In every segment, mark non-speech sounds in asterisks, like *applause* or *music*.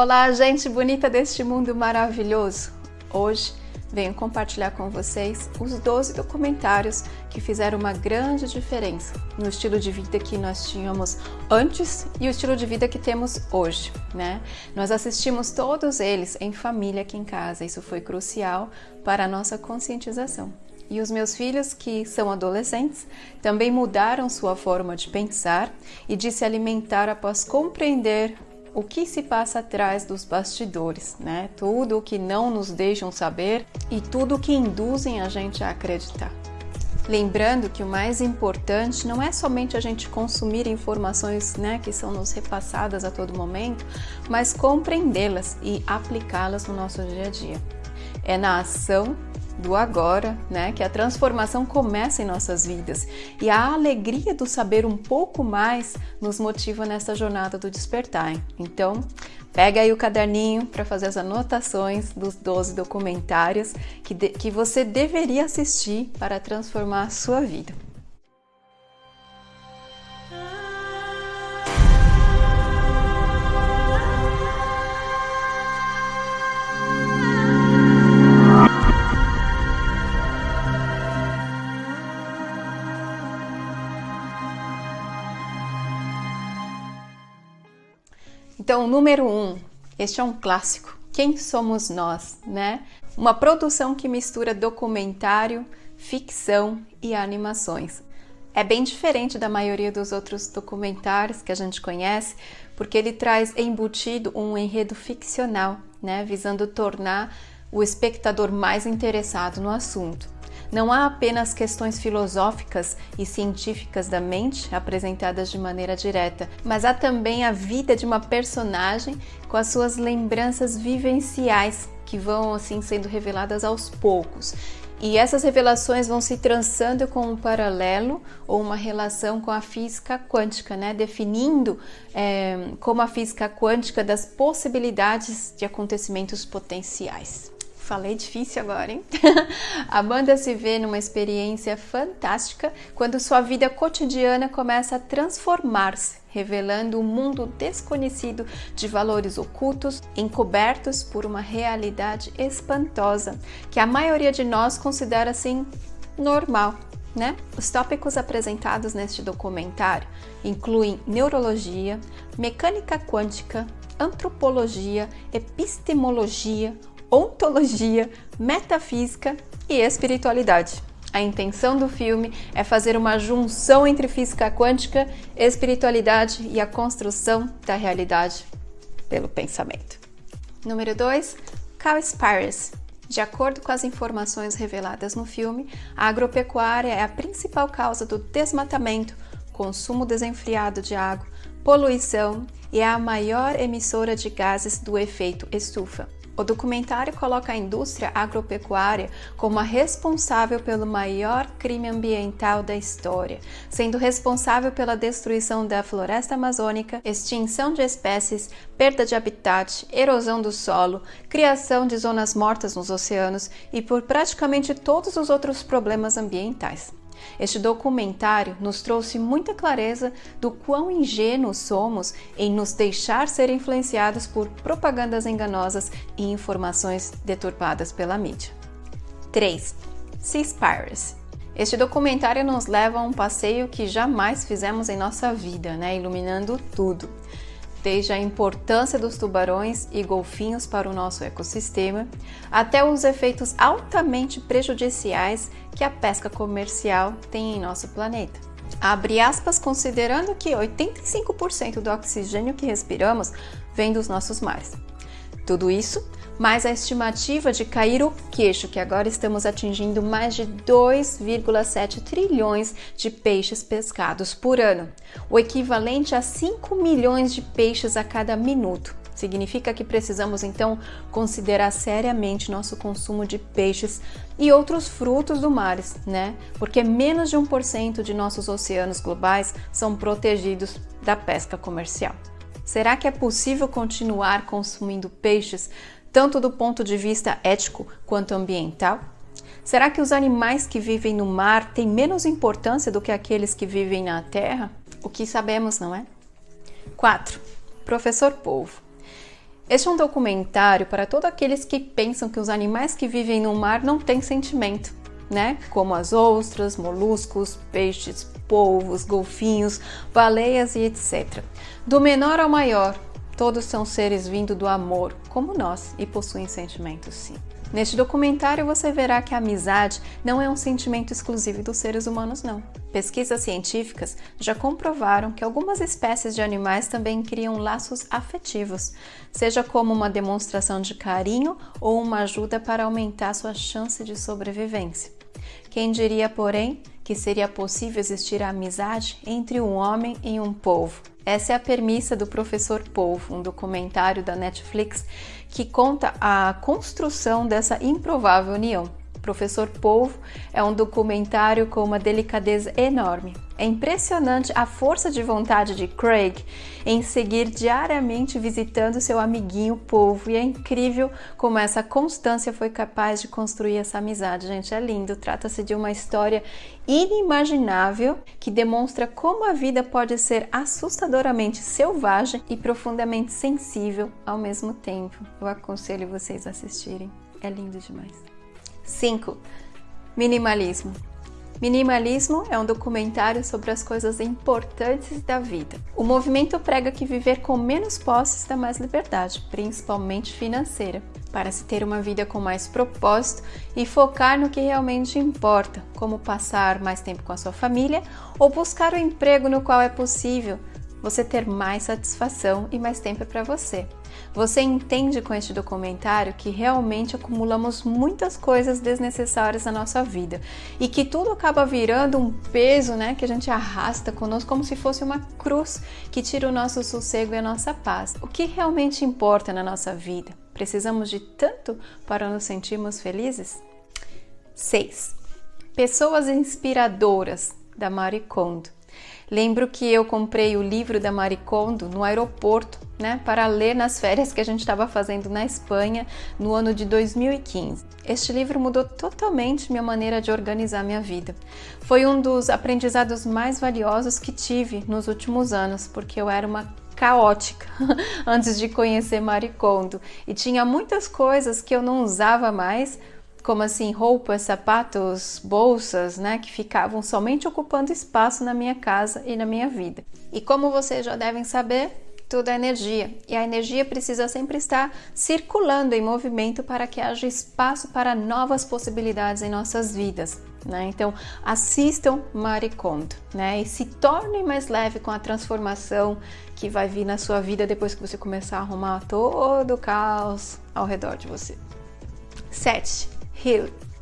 Olá, gente bonita deste mundo maravilhoso! Hoje venho compartilhar com vocês os 12 documentários que fizeram uma grande diferença no estilo de vida que nós tínhamos antes e o estilo de vida que temos hoje, né? Nós assistimos todos eles em família aqui em casa, isso foi crucial para a nossa conscientização. E os meus filhos, que são adolescentes, também mudaram sua forma de pensar e de se alimentar após compreender o que se passa atrás dos bastidores, né? Tudo o que não nos deixam saber e tudo o que induzem a gente a acreditar. Lembrando que o mais importante não é somente a gente consumir informações né, que são nos repassadas a todo momento, mas compreendê-las e aplicá-las no nosso dia a dia. É na ação do agora, né? Que a transformação começa em nossas vidas e a alegria do saber um pouco mais nos motiva nessa jornada do despertar. Então, pega aí o caderninho para fazer as anotações dos 12 documentários que, de, que você deveria assistir para transformar a sua vida. Então, número um, este é um clássico. Quem somos nós, né? Uma produção que mistura documentário, ficção e animações. É bem diferente da maioria dos outros documentários que a gente conhece, porque ele traz embutido um enredo ficcional, né, visando tornar o espectador mais interessado no assunto. Não há apenas questões filosóficas e científicas da mente apresentadas de maneira direta, mas há também a vida de uma personagem com as suas lembranças vivenciais que vão assim sendo reveladas aos poucos. E essas revelações vão se trançando com um paralelo ou uma relação com a física quântica, né? definindo é, como a física quântica das possibilidades de acontecimentos potenciais. Falei difícil agora, hein? *laughs* Amanda se vê numa experiência fantástica quando sua vida cotidiana começa a transformar-se, revelando um mundo desconhecido de valores ocultos, encobertos por uma realidade espantosa, que a maioria de nós considera assim normal. Né? Os tópicos apresentados neste documentário incluem neurologia, mecânica quântica, antropologia, epistemologia, ontologia, metafísica e espiritualidade. A intenção do filme é fazer uma junção entre física quântica, espiritualidade e a construção da realidade pelo pensamento. Número 2, Cowspiracy. De acordo com as informações reveladas no filme, a agropecuária é a principal causa do desmatamento, consumo desenfreado de água, poluição e é a maior emissora de gases do efeito estufa. O documentário coloca a indústria agropecuária como a responsável pelo maior crime ambiental da história, sendo responsável pela destruição da floresta amazônica, extinção de espécies, perda de habitat, erosão do solo, criação de zonas mortas nos oceanos e por praticamente todos os outros problemas ambientais. Este documentário nos trouxe muita clareza do quão ingênuos somos em nos deixar ser influenciados por propagandas enganosas e informações deturpadas pela mídia. 3. Seaspiracy este documentário nos leva a um passeio que jamais fizemos em nossa vida, né? iluminando tudo desde a importância dos tubarões e golfinhos para o nosso ecossistema, até os efeitos altamente prejudiciais que a pesca comercial tem em nosso planeta. Abre aspas, considerando que 85% do oxigênio que respiramos vem dos nossos mares. Tudo isso mais a estimativa de cair o queixo, que agora estamos atingindo mais de 2,7 trilhões de peixes pescados por ano, o equivalente a 5 milhões de peixes a cada minuto. Significa que precisamos então considerar seriamente nosso consumo de peixes e outros frutos do mar, né? Porque menos de 1% de nossos oceanos globais são protegidos da pesca comercial. Será que é possível continuar consumindo peixes tanto do ponto de vista ético quanto ambiental? Será que os animais que vivem no mar têm menos importância do que aqueles que vivem na terra? O que sabemos, não é? 4. Professor Polvo. Este é um documentário para todos aqueles que pensam que os animais que vivem no mar não têm sentimento, né? Como as ostras, moluscos, peixes, polvos, golfinhos, baleias e etc. Do menor ao maior, todos são seres vindo do amor, como nós, e possuem sentimentos sim. Neste documentário você verá que a amizade não é um sentimento exclusivo dos seres humanos, não. Pesquisas científicas já comprovaram que algumas espécies de animais também criam laços afetivos, seja como uma demonstração de carinho ou uma ajuda para aumentar sua chance de sobrevivência. Quem diria, porém, que seria possível existir a amizade entre um homem e um povo? Essa é a premissa do Professor Polvo, um documentário da Netflix que conta a construção dessa improvável união. Professor Polvo é um documentário com uma delicadeza enorme. É impressionante a força de vontade de Craig em seguir diariamente visitando seu amiguinho Polvo e é incrível como essa constância foi capaz de construir essa amizade. Gente, é lindo. Trata-se de uma história inimaginável que demonstra como a vida pode ser assustadoramente selvagem e profundamente sensível ao mesmo tempo. Eu aconselho vocês a assistirem. É lindo demais. 5. Minimalismo. Minimalismo é um documentário sobre as coisas importantes da vida. O movimento prega que viver com menos posses dá mais liberdade, principalmente financeira, para se ter uma vida com mais propósito e focar no que realmente importa, como passar mais tempo com a sua família ou buscar o emprego no qual é possível você ter mais satisfação e mais tempo para você. Você entende com este documentário que realmente acumulamos muitas coisas desnecessárias na nossa vida e que tudo acaba virando um peso, né, que a gente arrasta conosco como se fosse uma cruz que tira o nosso sossego e a nossa paz. O que realmente importa na nossa vida? Precisamos de tanto para nos sentirmos felizes? 6. Pessoas inspiradoras da Marie Kondo. Lembro que eu comprei o livro da Maricondo no aeroporto, né, para ler nas férias que a gente estava fazendo na Espanha no ano de 2015. Este livro mudou totalmente minha maneira de organizar minha vida. Foi um dos aprendizados mais valiosos que tive nos últimos anos, porque eu era uma caótica *laughs* antes de conhecer Maricondo e tinha muitas coisas que eu não usava mais como assim roupas, sapatos, bolsas, né, que ficavam somente ocupando espaço na minha casa e na minha vida. E como vocês já devem saber, tudo é energia e a energia precisa sempre estar circulando em movimento para que haja espaço para novas possibilidades em nossas vidas. Né? Então, assistam Maricondo né? e se tornem mais leve com a transformação que vai vir na sua vida depois que você começar a arrumar todo o caos ao redor de você. 7.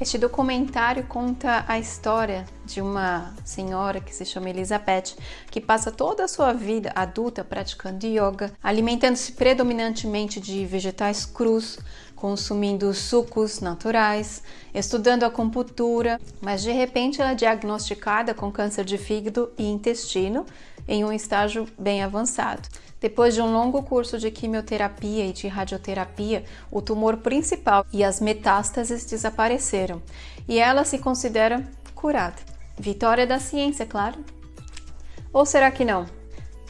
Este documentário conta a história de uma senhora que se chama Elizabeth, que passa toda a sua vida adulta praticando yoga, alimentando-se predominantemente de vegetais crus, consumindo sucos naturais, estudando acupuntura, mas de repente ela é diagnosticada com câncer de fígado e intestino em um estágio bem avançado. Depois de um longo curso de quimioterapia e de radioterapia, o tumor principal e as metástases desapareceram e ela se considera curada. Vitória da ciência, claro. Ou será que não?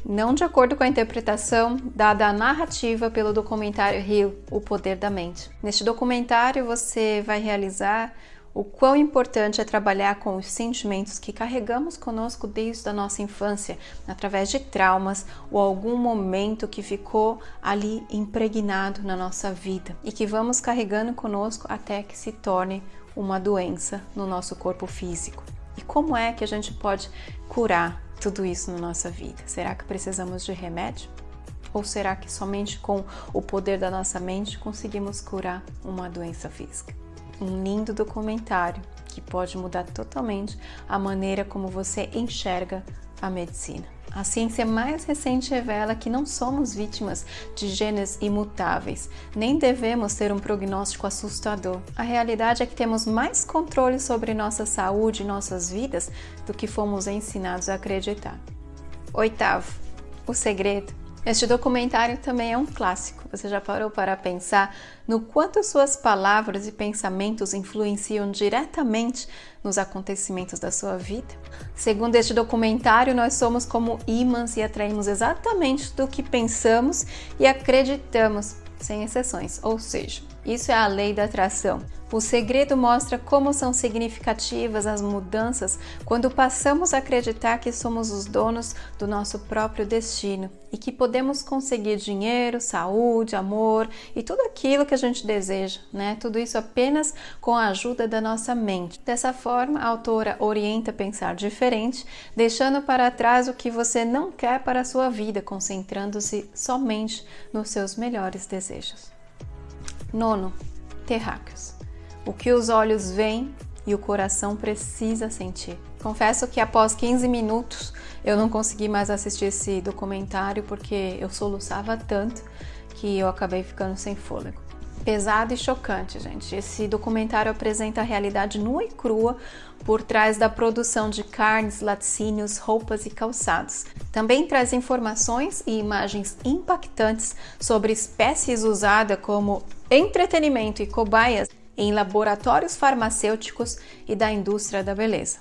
Não de acordo com a interpretação dada à narrativa pelo documentário Hill, O Poder da Mente. Neste documentário você vai realizar o quão importante é trabalhar com os sentimentos que carregamos conosco desde a nossa infância, através de traumas ou algum momento que ficou ali impregnado na nossa vida e que vamos carregando conosco até que se torne uma doença no nosso corpo físico. E como é que a gente pode curar tudo isso na nossa vida? Será que precisamos de remédio? Ou será que somente com o poder da nossa mente conseguimos curar uma doença física? Um lindo documentário que pode mudar totalmente a maneira como você enxerga a medicina. A ciência mais recente revela que não somos vítimas de genes imutáveis, nem devemos ter um prognóstico assustador. A realidade é que temos mais controle sobre nossa saúde e nossas vidas do que fomos ensinados a acreditar. Oitavo, o segredo este documentário também é um clássico. Você já parou para pensar no quanto suas palavras e pensamentos influenciam diretamente nos acontecimentos da sua vida? Segundo este documentário, nós somos como ímãs e atraímos exatamente do que pensamos e acreditamos. sem exceções, ou seja, isso é a lei da atração. O segredo mostra como são significativas as mudanças quando passamos a acreditar que somos os donos do nosso próprio destino e que podemos conseguir dinheiro, saúde, amor e tudo aquilo que a gente deseja, né? Tudo isso apenas com a ajuda da nossa mente. Dessa forma, a autora orienta a pensar diferente, deixando para trás o que você não quer para a sua vida, concentrando-se somente nos seus melhores desejos. Nono, terráqueos. O que os olhos veem e o coração precisa sentir. Confesso que após 15 minutos eu não consegui mais assistir esse documentário porque eu soluçava tanto que eu acabei ficando sem fôlego pesado e chocante, gente. Esse documentário apresenta a realidade nua e crua por trás da produção de carnes, laticínios, roupas e calçados. Também traz informações e imagens impactantes sobre espécies usadas como entretenimento e cobaias em laboratórios farmacêuticos e da indústria da beleza.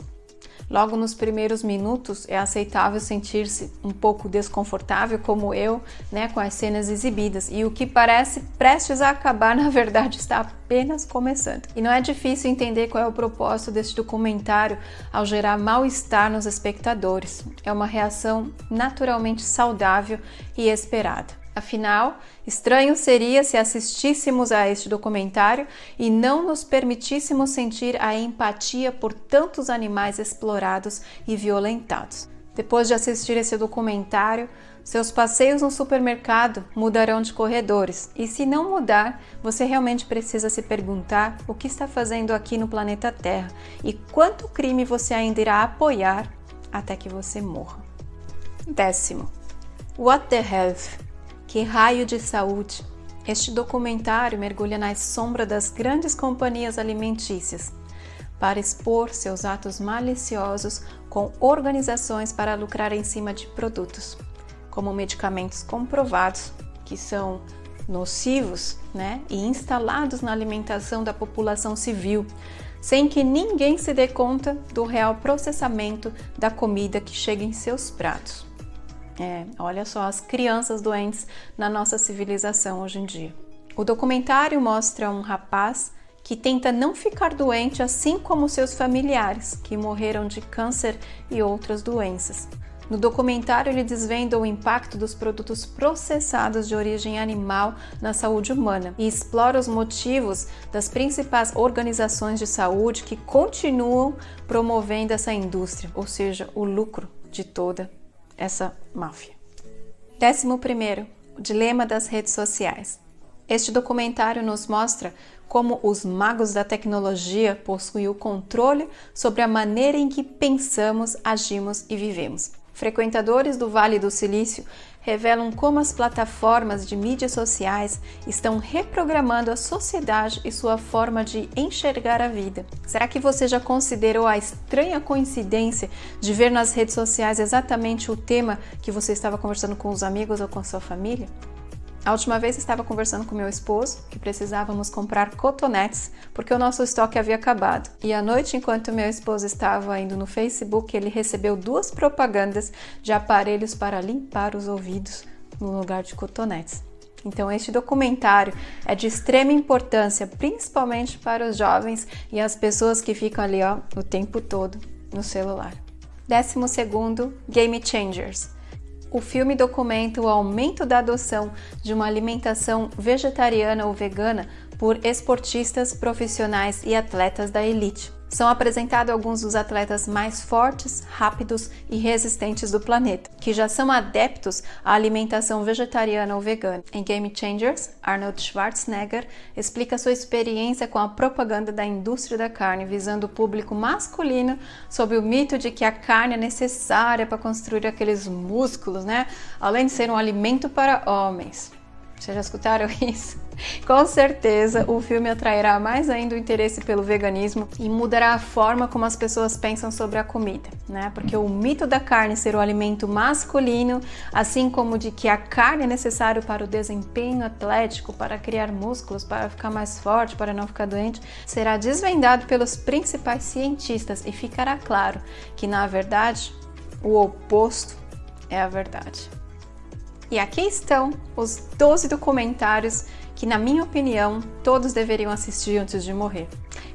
Logo nos primeiros minutos é aceitável sentir-se um pouco desconfortável, como eu, né, com as cenas exibidas. E o que parece prestes a acabar, *laughs* na verdade, está apenas começando. E não é difícil entender qual é o propósito deste documentário ao gerar mal-estar nos espectadores. É uma reação naturalmente saudável e esperada. Afinal, estranho seria se assistíssemos a este documentário e não nos permitíssemos sentir a empatia por tantos animais explorados e violentados. Depois de assistir esse documentário, seus passeios no supermercado mudarão de corredores. E se não mudar, você realmente precisa se perguntar o que está fazendo aqui no planeta Terra e quanto crime você ainda irá apoiar até que você morra. Décimo. What the Health que raio de saúde! Este documentário mergulha na sombra das grandes companhias alimentícias para expor seus atos maliciosos com organizações para lucrar em cima de produtos, como medicamentos comprovados que são nocivos né, e instalados na alimentação da população civil, sem que ninguém se dê conta do real processamento da comida que chega em seus pratos. É, olha só as crianças doentes na nossa civilização hoje em dia. O documentário mostra um rapaz que tenta não ficar doente assim como seus familiares, que morreram de câncer e outras doenças. No documentário, ele desvenda o impacto dos produtos processados de origem animal na saúde humana e explora os motivos das principais organizações de saúde que continuam promovendo essa indústria, ou seja, o lucro de toda essa máfia. Décimo primeiro, o dilema das redes sociais. Este documentário nos mostra como os magos da tecnologia possuem o controle sobre a maneira em que pensamos, agimos e vivemos. Frequentadores do Vale do Silício revelam como as plataformas de mídias sociais estão reprogramando a sociedade e sua forma de enxergar a vida. Será que você já considerou a estranha coincidência de ver nas redes sociais exatamente o tema que você estava conversando com os amigos ou com sua família? A última vez estava conversando com meu esposo que precisávamos comprar cotonetes porque o nosso estoque havia acabado. E à noite, enquanto meu esposo estava indo no Facebook, ele recebeu duas propagandas de aparelhos para limpar os ouvidos no lugar de cotonetes. Então, este documentário é de extrema importância, principalmente para os jovens e as pessoas que ficam ali ó, o tempo todo no celular. Décimo segundo, Game Changers o filme documenta o aumento da adoção de uma alimentação vegetariana ou vegana por esportistas profissionais e atletas da elite. São apresentados alguns dos atletas mais fortes, rápidos e resistentes do planeta, que já são adeptos à alimentação vegetariana ou vegana. Em Game Changers, Arnold Schwarzenegger explica sua experiência com a propaganda da indústria da carne visando o público masculino sob o mito de que a carne é necessária para construir aqueles músculos, né? Além de ser um alimento para homens. Vocês já escutaram *laughs* isso? Com certeza o filme atrairá mais ainda o interesse pelo veganismo e mudará a forma como as pessoas pensam sobre a comida, né? Porque o mito da carne ser o alimento masculino, assim como de que a carne é necessário para o desempenho atlético, para criar músculos, para ficar mais forte, para não ficar doente, será desvendado pelos principais cientistas e ficará claro que na verdade o oposto é a verdade. E aqui estão os 12 documentários que, na minha opinião, todos deveriam assistir antes de morrer.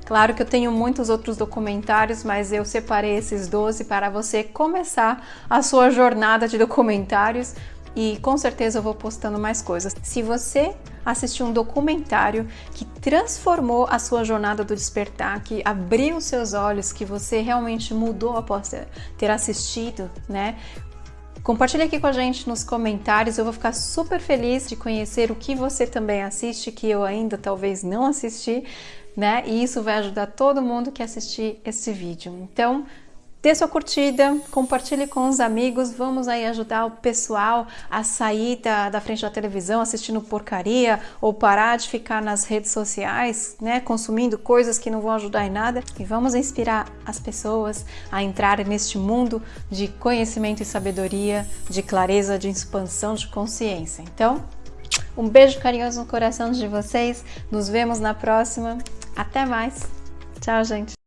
Claro que eu tenho muitos outros documentários, mas eu separei esses 12 para você começar a sua jornada de documentários e com certeza eu vou postando mais coisas. Se você assistiu um documentário que transformou a sua jornada do despertar, que abriu seus olhos, que você realmente mudou após ter assistido, né? Compartilhe aqui com a gente nos comentários, eu vou ficar super feliz de conhecer o que você também assiste, que eu ainda talvez não assisti, né? E isso vai ajudar todo mundo que assistir esse vídeo. Então, dê sua curtida, compartilhe com os amigos, vamos aí ajudar o pessoal a sair da, da frente da televisão assistindo porcaria ou parar de ficar nas redes sociais, né, consumindo coisas que não vão ajudar em nada e vamos inspirar as pessoas a entrarem neste mundo de conhecimento e sabedoria, de clareza, de expansão de consciência. Então, um beijo carinhoso no coração de vocês, nos vemos na próxima até mais. Tchau, gente.